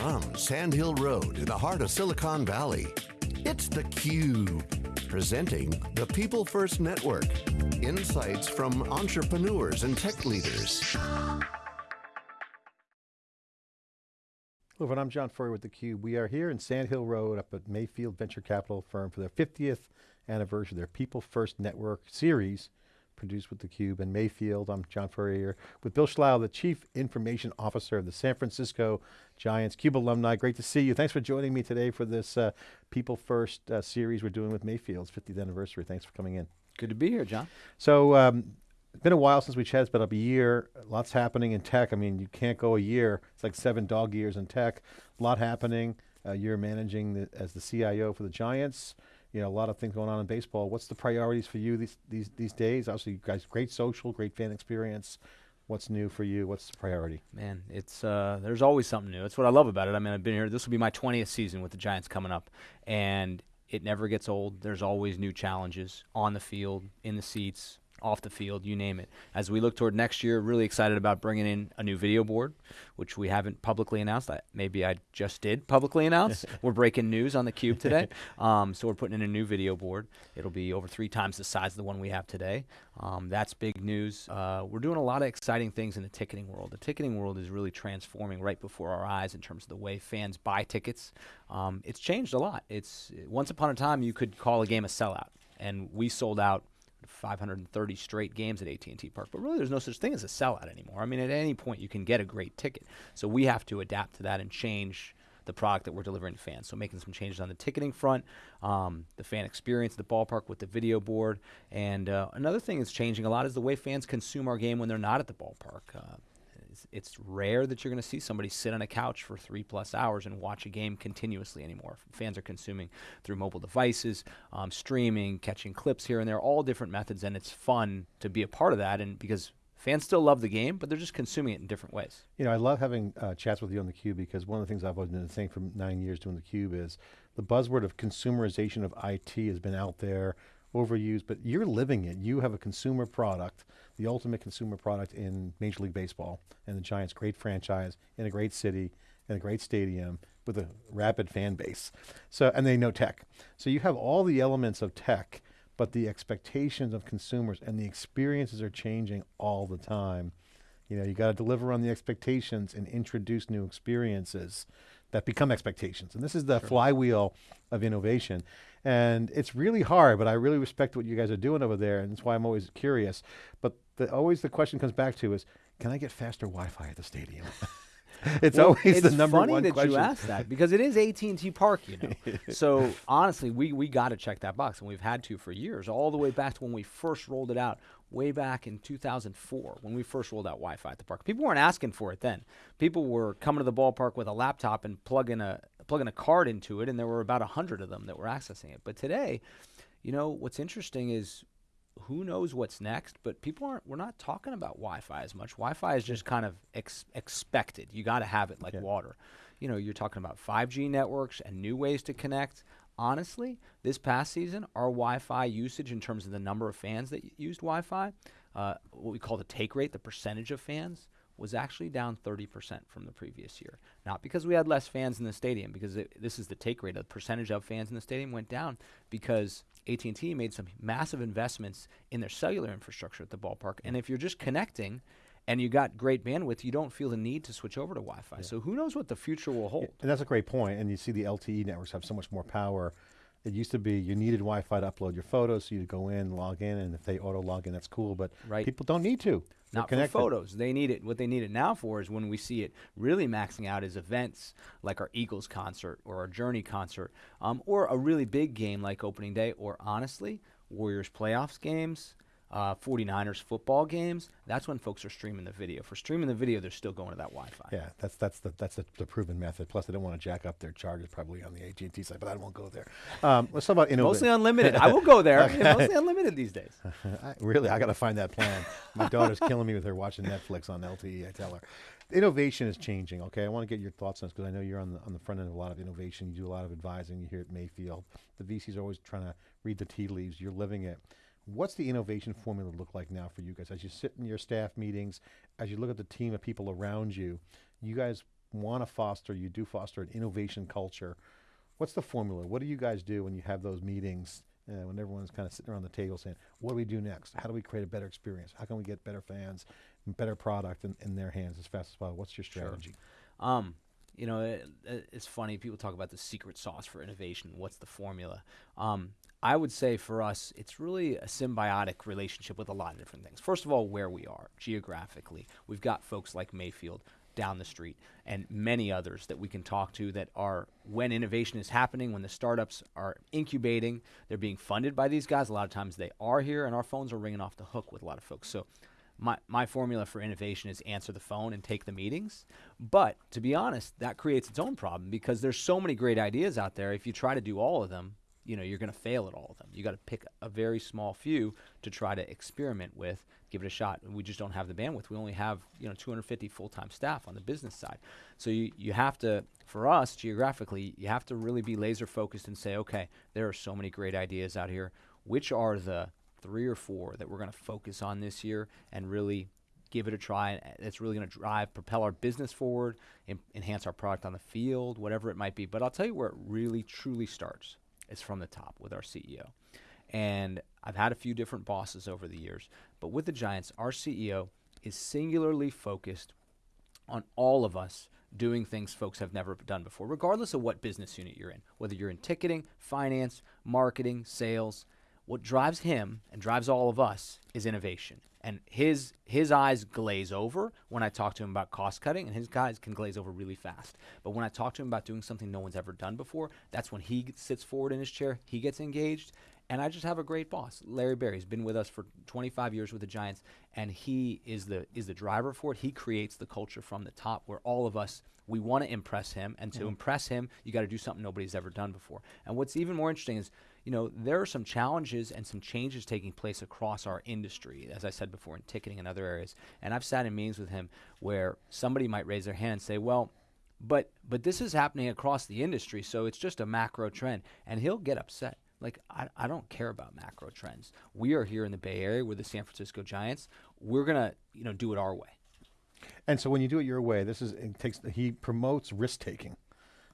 From Sand Hill Road in the heart of Silicon Valley, it's theCUBE. Presenting the People First Network. Insights from entrepreneurs and tech leaders. Hello. I'm John Furrier with theCUBE. We are here in Sand Hill Road up at Mayfield Venture Capital Firm for their 50th anniversary, of their People First Network series produced with theCUBE and Mayfield. I'm John Furrier with Bill Schlough, the Chief Information Officer of the San Francisco Giants, CUBE alumni. Great to see you. Thanks for joining me today for this uh, People First uh, series we're doing with Mayfield's 50th anniversary. Thanks for coming in. Good to be here, John. So, um, it's been a while since we chatted, it's been up a year. Lots happening in tech. I mean, you can't go a year. It's like seven dog years in tech. A lot happening. Uh, you're managing the, as the CIO for the Giants you know, a lot of things going on in baseball. What's the priorities for you these these these days? Obviously, you guys, great social, great fan experience. What's new for you? What's the priority? Man, it's uh, there's always something new. That's what I love about it. I mean, I've been here. This will be my 20th season with the Giants coming up, and it never gets old. There's always new challenges on the field, in the seats, off the field, you name it. As we look toward next year, really excited about bringing in a new video board, which we haven't publicly announced. I, maybe I just did publicly announce. we're breaking news on the Cube today. Um, so we're putting in a new video board. It'll be over three times the size of the one we have today. Um, that's big news. Uh, we're doing a lot of exciting things in the ticketing world. The ticketing world is really transforming right before our eyes in terms of the way fans buy tickets. Um, it's changed a lot. It's once upon a time you could call a game a sellout, and we sold out 530 straight games at AT&T Park. But really, there's no such thing as a sellout anymore. I mean, at any point, you can get a great ticket. So we have to adapt to that and change the product that we're delivering to fans. So making some changes on the ticketing front, um, the fan experience at the ballpark with the video board. And uh, another thing that's changing a lot is the way fans consume our game when they're not at the ballpark. Uh, it's, it's rare that you're going to see somebody sit on a couch for three plus hours and watch a game continuously anymore. Fans are consuming through mobile devices, um, streaming, catching clips here and there, all different methods, and it's fun to be a part of that. And because fans still love the game, but they're just consuming it in different ways. You know, I love having uh, chats with you on the Cube because one of the things I've always been saying for nine years doing the Cube is the buzzword of consumerization of IT has been out there overused, but you're living it. You have a consumer product, the ultimate consumer product in Major League Baseball, and the Giants, great franchise, in a great city, in a great stadium, with a rapid fan base. So, and they know tech. So you have all the elements of tech, but the expectations of consumers and the experiences are changing all the time. You know, you got to deliver on the expectations and introduce new experiences that become expectations. And this is the sure. flywheel of innovation. And it's really hard, but I really respect what you guys are doing over there, and that's why I'm always curious. But the, always the question comes back to is, can I get faster Wi-Fi at the stadium? it's well, always it's the number one question. It's funny that you asked that because it is AT&T Park, you know. so honestly, we we got to check that box, and we've had to for years, all the way back to when we first rolled it out, way back in 2004, when we first rolled out Wi-Fi at the park. People weren't asking for it then. People were coming to the ballpark with a laptop and plugging a plugging a card into it, and there were about a hundred of them that were accessing it. But today, you know, what's interesting is who knows what's next, but people aren't, we're not talking about Wi-Fi as much. Wi-Fi is just kind of ex expected. You got to have it like yeah. water. You know, you're talking about 5G networks and new ways to connect. Honestly, this past season, our Wi-Fi usage in terms of the number of fans that used Wi-Fi, uh, what we call the take rate, the percentage of fans, was actually down 30% from the previous year. Not because we had less fans in the stadium, because it, this is the take rate. The percentage of fans in the stadium went down because AT&T made some massive investments in their cellular infrastructure at the ballpark. And if you're just connecting and you got great bandwidth, you don't feel the need to switch over to Wi-Fi. Yeah. So who knows what the future will hold. And that's a great point. And you see the LTE networks have so much more power it used to be you needed Wi-Fi to upload your photos, so you'd go in, log in, and if they auto log in, that's cool. But right. people don't need to. Not for photos. They need it. What they need it now for is when we see it really maxing out is events like our Eagles concert or our Journey concert, um, or a really big game like opening day, or honestly, Warriors playoffs games uh, 49ers football games, that's when folks are streaming the video. For streaming the video, they're still going to that Wi-Fi. Yeah, that's that's the that's the, the proven method. Plus, they don't want to jack up their charges probably on the AT&T side, but I won't go there. Um, let's talk about innovation. Mostly unlimited. I will go there. okay. Mostly unlimited these days. I, really, I got to find that plan. My daughter's killing me with her watching Netflix on LTE. I tell her. Innovation is changing. Okay, I want to get your thoughts on this because I know you're on the on the front end of a lot of innovation. You do a lot of advising. You here at Mayfield. The VCs are always trying to read the tea leaves. You're living it. What's the innovation formula look like now for you guys? As you sit in your staff meetings, as you look at the team of people around you, you guys want to foster, you do foster an innovation culture. What's the formula? What do you guys do when you have those meetings, uh, when everyone's kind of sitting around the table saying, what do we do next? How do we create a better experience? How can we get better fans, and better product in, in their hands as fast as possible? What's your strategy? Um, you know, it, it- it's funny. People talk about the secret sauce for innovation. What's the formula? Um, I would say for us, it's really a symbiotic relationship with a lot of different things. First of all, where we are geographically, we've got folks like Mayfield down the street and many others that we can talk to that are when innovation is happening when the startups are incubating they're being funded by these guys a lot of times they are here and our phones are ringing off the hook with a lot of folks so my, my formula for innovation is answer the phone and take the meetings. But to be honest, that creates its own problem because there's so many great ideas out there. If you try to do all of them, you know, you're going to fail at all of them. You got to pick a very small few to try to experiment with, give it a shot. We just don't have the bandwidth. We only have, you know, 250 full-time staff on the business side. So you, you have to, for us geographically, you have to really be laser focused and say, okay, there are so many great ideas out here. Which are the three or four that we're going to focus on this year and really give it a try. It's really going to drive, propel our business forward, en- enhance our product on the field, whatever it might be. But I'll tell you where it really truly starts. It's from the top with our CEO. And I've had a few different bosses over the years, but with the Giants, our CEO is singularly focused on all of us doing things folks have never done before, regardless of what business unit you're in, whether you're in ticketing, finance, marketing, sales. What drives him and drives all of us is innovation. And his his eyes glaze over when I talk to him about cost cutting, and his guys can glaze over really fast. But when I talk to him about doing something no one's ever done before, that's when he sits forward in his chair, he gets engaged, and I just have a great boss, Larry Baer. He's been with us for 25 years with the Giants, and he is the is the driver for it. He creates the culture from the top, where all of us we want to impress him, and to mm-hmm. impress him, you got to do something nobody's ever done before. And what's even more interesting is, you know, there are some challenges and some changes taking place across our industry, as I said before, in ticketing and other areas. And I've sat in meetings with him where somebody might raise their hand and say, "Well." But but this is happening across the industry, so it's just a macro trend, and he'll get upset. Like I, I don't care about macro trends. We are here in the Bay Area. We're the San Francisco Giants. We're gonna you know do it our way. And so when you do it your way, this is it takes he promotes risk taking,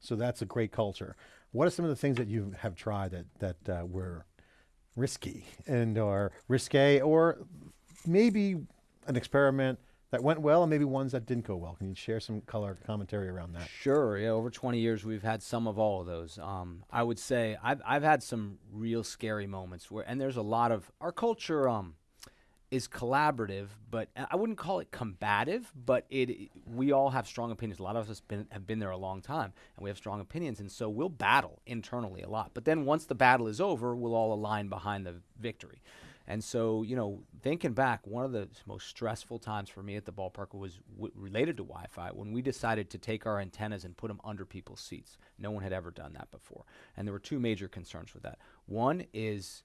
so that's a great culture. What are some of the things that you have tried that that uh, were risky and or risque, or maybe an experiment that went well, and maybe ones that didn't go well? Can you share some color commentary around that? Sure. Yeah. Over 20 years, we've had some of all of those. Um, I would say I've I've had some real scary moments where, and there's a lot of our culture. Um, is collaborative, but uh, I wouldn't call it combative. But it, we all have strong opinions. A lot of us been, have been there a long time, and we have strong opinions, and so we'll battle internally a lot. But then once the battle is over, we'll all align behind the victory. And so, you know, thinking back, one of the most stressful times for me at the ballpark was w- related to Wi-Fi when we decided to take our antennas and put them under people's seats. No one had ever done that before, and there were two major concerns with that. One is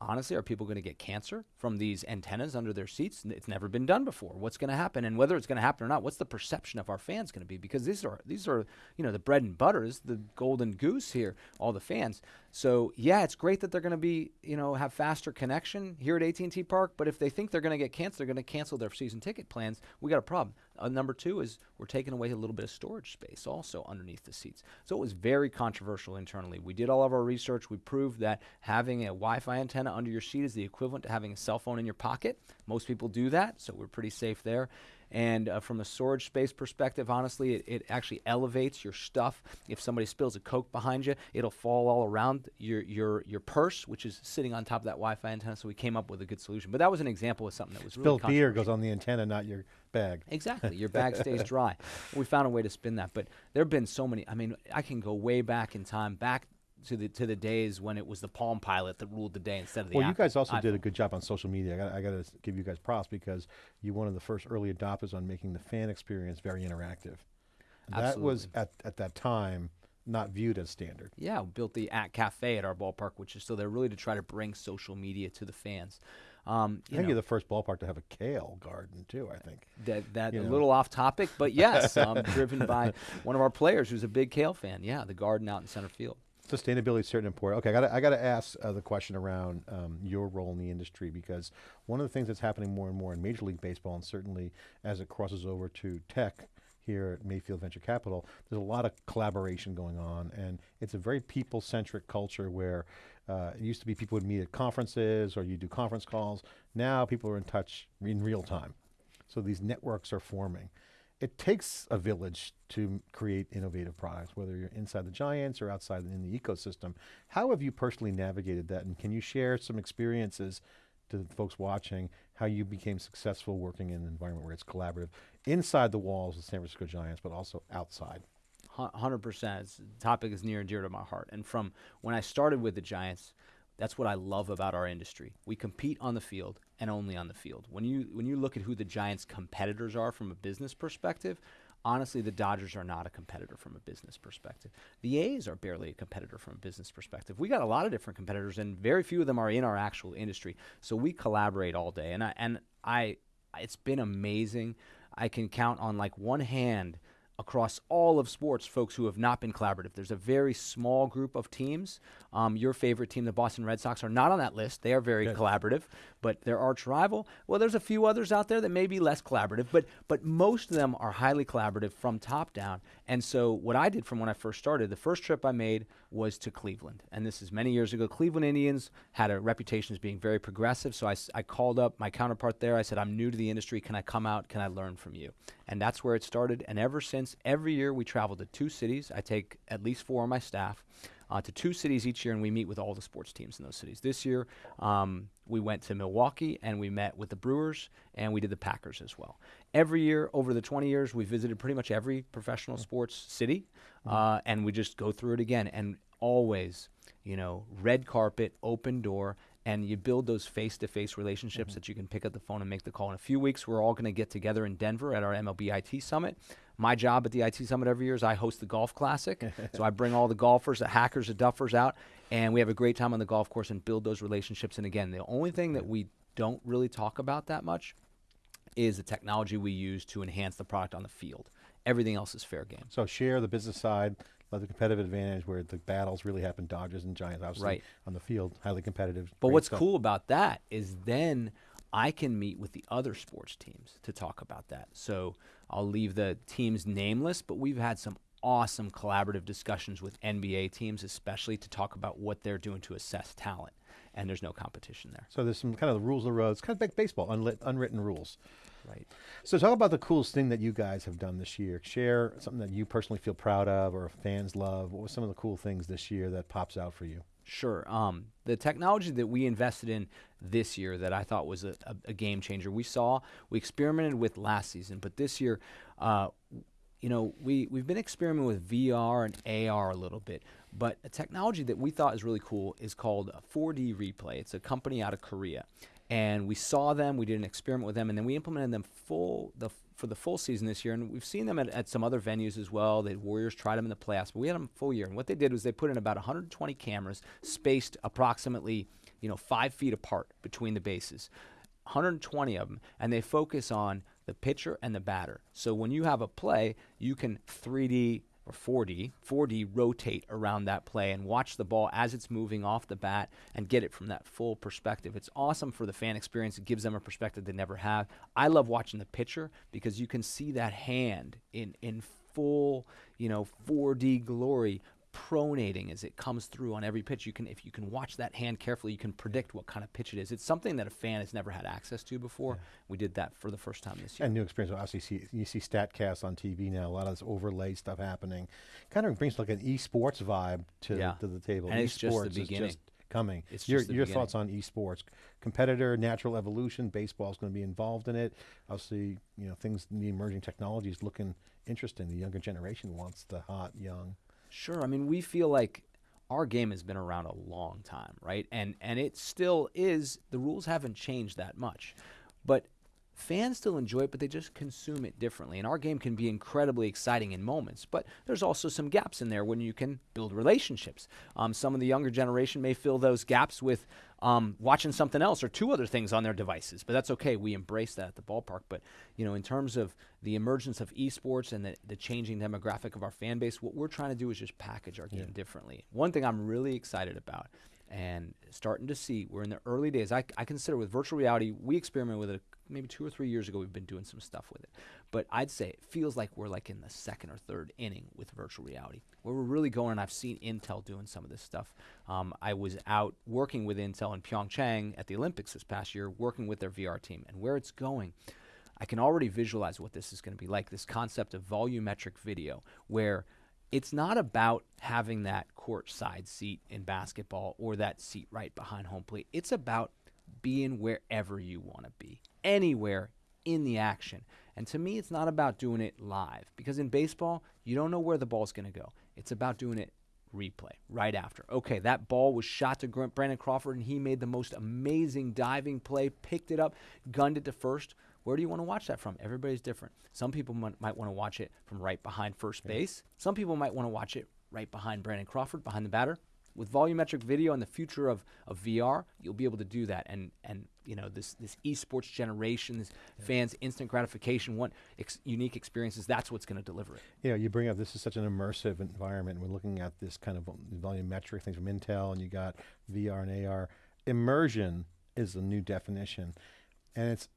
honestly are people going to get cancer from these antennas under their seats? It's never been done before. What's going to happen and whether it's going to happen or not what's the perception of our fans going to be? Because these are these are you know the bread and butter is the golden goose here all the fans. So yeah it's great that they're going to be you know have faster connection here at AT&T Park but if they think they're going to get canceled they're going to cancel their season ticket plans. We got a problem uh, number two is we're taking away a little bit of storage space also underneath the seats. So it was very controversial internally. We did all of our research. We proved that having a Wi Fi antenna under your seat is the equivalent to having a cell phone in your pocket. Most people do that, so we're pretty safe there. And uh, from a storage space perspective, honestly, it, it actually elevates your stuff. If somebody spills a Coke behind you, it'll fall all around your, your, your purse, which is sitting on top of that Wi Fi antenna. So we came up with a good solution. But that was an example of something that was really Spilled beer goes on the antenna, not your bag. Exactly. Your bag stays dry. We found a way to spin that. But there have been so many. I mean, I can go way back in time, back to the to the days when it was the Palm Pilot that ruled the day instead of the Well, you guys also did a good job on social media. I got, I got to give you guys props because you're one of the first early adopters on making the fan experience very interactive. That was at, at that time not viewed as standard. Yeah, we built the at cafe at our ballpark, which is still there, really to try to bring social media to the fans. Um, I think know, you're the first ballpark to have a kale garden too. I think. that that you a know. little off topic, but yes, um, driven by one of our players who's a big Kale fan. Yeah, the garden out in center field. Sustainability is certainly important. Okay, I got I got to ask uh, the question around um, your role in the industry because one of the things that's happening more and more in Major League Baseball, and certainly as it crosses over to tech here at Mayfield Venture Capital, there's a lot of collaboration going on, and it's a very people-centric culture where uh, it used to be people would meet at conferences or you do conference calls. Now people are in touch in real time. So these networks are forming. It takes a village to create innovative products, whether you're inside the giants or outside in the ecosystem. How have you personally navigated that? And can you share some experiences to the folks watching how you became successful working in an environment where it's collaborative inside the walls of San Francisco Giants, but also outside? Hundred percent. The topic is near and dear to my heart. And from when I started with the Giants, that's what I love about our industry. We compete on the field and only on the field. When you when you look at who the Giants' competitors are from a business perspective, honestly, the Dodgers are not a competitor from a business perspective. The A's are barely a competitor from a business perspective. We got a lot of different competitors, and very few of them are in our actual industry. So we collaborate all day, and I and I, it's been amazing. I can count on like one hand across all of sports folks who have not been collaborative. There's a very small group of teams. Um, your favorite team, the Boston Red Sox, are not on that list. They are very Good. collaborative, but their arch rival, well, there's a few others out there that may be less collaborative, but but most of them are highly collaborative from top down. And so what I did from when I first started, the first trip I made was to Cleveland, and this is many years ago. Cleveland Indians had a reputation as being very progressive, so I, I called up my counterpart there. I said, "I'm new to the industry. Can I come out? Can I learn from you?" And that's where it started. And ever since, every year we travel to two cities. I take at least four of my staff uh, to two cities each year, and we meet with all the sports teams in those cities. This year, um, we went to Milwaukee and we met with the Brewers, and we did the Packers as well. Every year, over the 20 years, we visited pretty much every professional sports city, mm-hmm. uh, and we just go through it again. And always, you know, red carpet, open door, and you build those face-to-face relationships mm-hmm. that you can pick up the phone and make the call. In a few weeks, we're all going to get together in Denver at our MLB IT Summit. My job at the IT Summit every year is I host the Golf Classic. so I bring all the golfers, the hackers, the duffers out, and we have a great time on the golf course and build those relationships. And again, the only thing that we don't really talk about that much is the technology we use to enhance the product on the field. Everything else is fair game. So share the business side, let the competitive advantage where the battles really happen, Dodgers and Giants, obviously right. on the field, highly competitive. But what's stuff. cool about that is then I can meet with the other sports teams to talk about that. So I'll leave the teams nameless, but we've had some awesome collaborative discussions with NBA teams, especially to talk about what they're doing to assess talent. And there's no competition there. So there's some kind of the rules of the road. It's kind of like baseball, unlit, unwritten rules. Right. So talk about the coolest thing that you guys have done this year. Share something that you personally feel proud of or fans love. What was some of the cool things this year that pops out for you? Sure. Um, the technology that we invested in this year that I thought was a, a, a, game changer, we saw, we experimented with last season, but this year, uh, you know, we, we've been experimenting with VR and AR a little bit, but a technology that we thought is really cool is called 4D Replay. It's a company out of Korea and we saw them. We did an experiment with them, and then we implemented them full the for the full season this year. And we've seen them at, at some other venues as well. The Warriors tried them in the playoffs, but we had them full year. And what they did was they put in about 120 cameras, spaced approximately you know five feet apart between the bases. 120 of them, and they focus on the pitcher and the batter. So when you have a play, you can 3D or 4D, 4D rotate around that play and watch the ball as it's moving off the bat and get it from that full perspective. It's awesome for the fan experience. It gives them a perspective they never have. I love watching the pitcher because you can see that hand in in full, you know, 4D glory pronating as it comes through on every pitch. You can, if you can watch that hand carefully, you can predict what kind of pitch it is. It's something that a fan has never had access to before. Yeah. We did that for the first time this year. And new experience. Obviously, see, you see Statcast on TV now. A lot of this overlay stuff happening. Kind of brings like an esports vibe to yeah. to the table. And it's just the beginning. Just coming. It's your your thoughts on esports, competitor, natural evolution. Baseball is going to be involved in it. Obviously, you know things. The emerging technologies looking interesting. The younger generation wants the hot young. Sure. I mean, we feel like our game has been around a long time, right? And and it still is. The rules haven't changed that much, but fans still enjoy it, but they just consume it differently. And our game can be incredibly exciting in moments, but there's also some gaps in there when you can build relationships. Um, some of the younger generation may fill those gaps with um, watching something else or two other things on their devices, but that's okay. We embrace that at the ballpark. But you know, in terms of the emergence of esports and the, the changing demographic of our fan base, what we're trying to do is just package our game yeah. differently. One thing I'm really excited about and starting to see we're in the early days I, I, consider with virtual reality we experiment with it maybe two or three years ago we've been doing some stuff with it. But I'd say it feels like we're like in the second or third inning with virtual reality, where we're really going. And I've seen Intel doing some of this stuff. Um, I was out working with Intel in Pyeongchang at the Olympics this past year, working with their VR team, and where it's going. I can already visualize what this is going to be like. This concept of volumetric video, where it's not about having that court side seat in basketball or that seat right behind home plate. It's about being wherever you want to be, anywhere in the action. And to me, it's not about doing it live because in baseball, you don't know where the ball's going to go. It's about doing it replay right after. Okay, that ball was shot to Brandon Crawford and he made the most amazing diving play, picked it up, gunned it to first. Where do you want to watch that from? Everybody's different. Some people might, might want to watch it from right behind first base. Some people might want to watch it right behind Brandon Crawford, behind the batter. With volumetric video and the future of, of VR, you'll be able to do that. And and you know this this esports generation, this yeah. fans instant gratification, want ex- unique experiences. That's what's going to deliver it. Yeah, you bring up this is such an immersive environment. We're looking at this kind of volumetric things from Intel, and you got VR and AR. Immersion is a new definition, and it's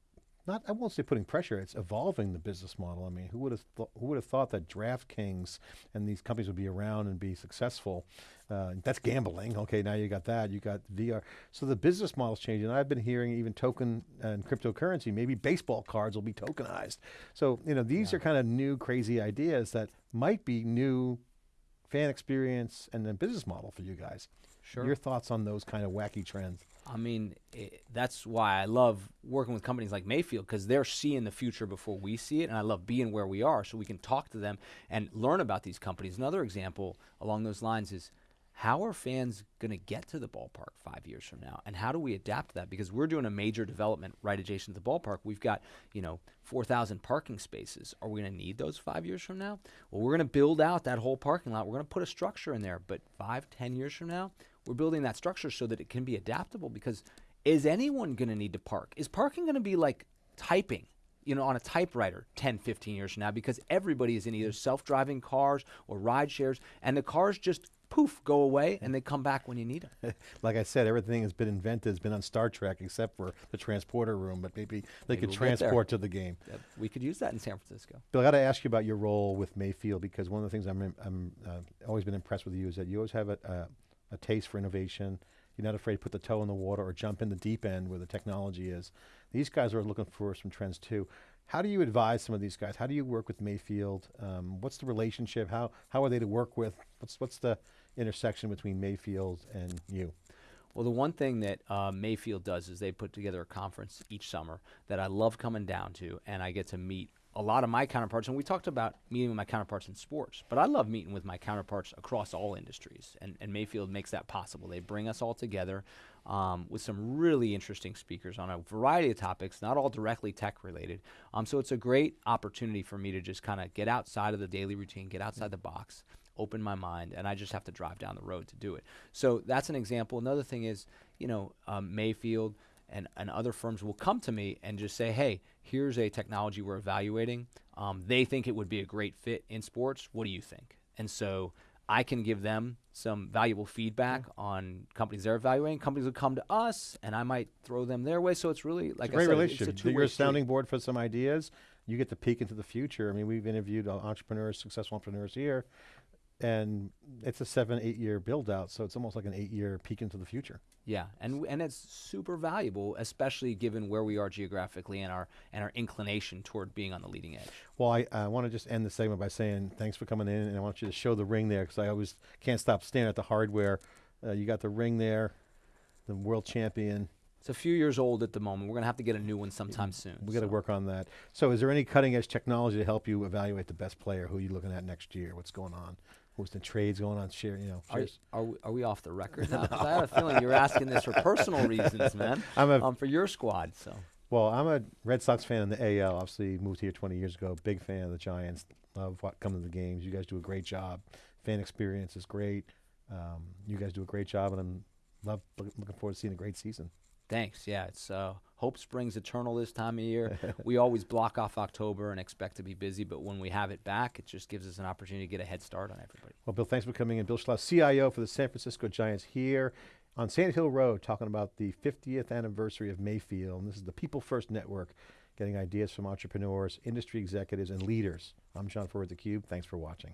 not I won't say putting pressure. It's evolving the business model. I mean, who would have th- who would have thought that DraftKings and these companies would be around and be successful? Uh, that's gambling. Okay, now you got that. You got VR. So the business model's changing. I've been hearing even token and cryptocurrency. Maybe baseball cards will be tokenized. So you know these yeah. are kind of new crazy ideas that might be new fan experience and then business model for you guys. Sure. Your thoughts on those kind of wacky trends? I mean, it, that's why I love working with companies like Mayfield because they're seeing the future before we see it, and I love being where we are so we can talk to them and learn about these companies. Another example along those lines is how are fans going to get to the ballpark five years from now and how do we adapt to that? Because we're doing a major development right adjacent to the ballpark. We've got you know 4000 parking spaces. Are we going to need those five years from now? Well we're going to build out that whole parking lot. We're going to put a structure in there but five ten years from now we're building that structure so that it can be adaptable because is anyone going to need to park? Is parking going to be like typing? you know, on a typewriter 10, 15 years from now because everybody is in either self-driving cars or ride shares and the cars just poof go away and they come back when you need them. like I said, everything has been invented, has been on Star Trek except for the transporter room, but maybe they maybe could we'll transport to the game. We could use that in San Francisco. Bill, I got to ask you about your role with Mayfield because one of the things I'm, I'm uh, always been impressed with you is that you always have a, uh, a taste for innovation. You're not afraid to put the toe in the water or jump in the deep end where the technology is. These guys are looking for some trends too. How do you advise some of these guys? How do you work with Mayfield? Um, what's the relationship? How how are they to work with? What's what's the intersection between Mayfield and you? Well, the one thing that uh, Mayfield does is they put together a conference each summer that I love coming down to, and I get to meet a lot of my counterparts, and we talked about meeting with my counterparts in sports, but I love meeting with my counterparts across all industries, and, and Mayfield makes that possible. They bring us all together um, with some really interesting speakers on a variety of topics, not all directly tech related. Um, so it's a great opportunity for me to just kind of get outside of the daily routine, get outside the box, open my mind, and I just have to drive down the road to do it. So that's an example. Another thing is, you know, um, Mayfield and, and other firms will come to me and just say, hey, here's a technology we're evaluating. Um, they think it would be a great fit in sports. What do you think? And so I can give them some valuable feedback mm-hmm. on companies they're evaluating. Companies will come to us, and I might throw them their way. So it's really like it's a great said, relationship. You're a sounding board for some ideas. You get to peek into the future. I mean, we've interviewed entrepreneurs, successful entrepreneurs here, and it's a seven, eight year build out. So it's almost like an eight year peek into the future. Yeah, and and it's super valuable, especially given where we are geographically and our and our inclination toward being on the leading edge. Well, I, I want to just end the segment by saying thanks for coming in, and I want you to show the ring there because I always can't stop staring at the hardware. Uh, you got the ring there, the world champion. It's a few years old at the moment. We're going to have to get a new one sometime soon. We got to so. work on that. So, is there any cutting edge technology to help you evaluate the best player? Who are you looking at next year? What's going on? What's the trades going on? Share, you know. Are, are, we, are we off the record now? no. I have a feeling you're asking this for personal reasons, man. I'm a, um, for your squad. So. Well, I'm a Red Sox fan in the AL. Obviously, moved here 20 years ago. Big fan of the Giants. Love what coming to the games. You guys do a great job. Fan experience is great. Um, you guys do a great job, and I'm love looking forward to seeing a great season. Thanks. Yeah, it's uh, hope springs eternal this time of year. we always block off October and expect to be busy, but when we have it back, it just gives us an opportunity to get a head start on everybody. Well, Bill, thanks for coming in. Bill Schlough, CIO for the San Francisco Giants here on Sand Hill Road, talking about the 50th anniversary of Mayfield. And this is the People First Network getting ideas from entrepreneurs, industry executives, and leaders. I'm John Furrier with theCUBE. Thanks for watching.